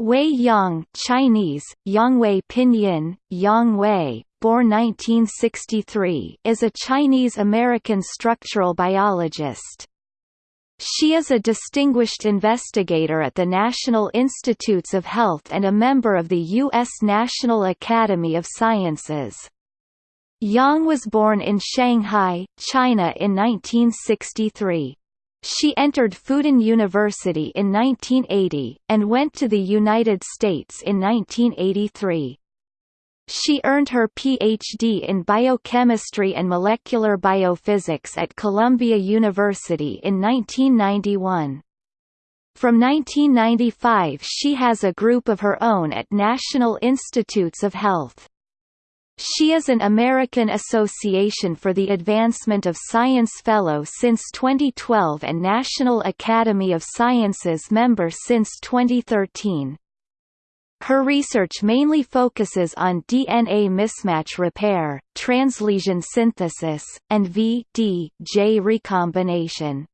Wei Yang Chinese, Yangwei Pinyin, Yang born 1963 is a Chinese-American structural biologist. She is a distinguished investigator at the National Institutes of Health and a member of the U.S. National Academy of Sciences. Yang was born in Shanghai, China in 1963. She entered Fudan University in 1980, and went to the United States in 1983. She earned her Ph.D. in biochemistry and molecular biophysics at Columbia University in 1991. From 1995 she has a group of her own at National Institutes of Health. She is an American Association for the Advancement of Science Fellow since 2012 and National Academy of Sciences member since 2013. Her research mainly focuses on DNA mismatch repair, translesion synthesis, and V-D-J recombination.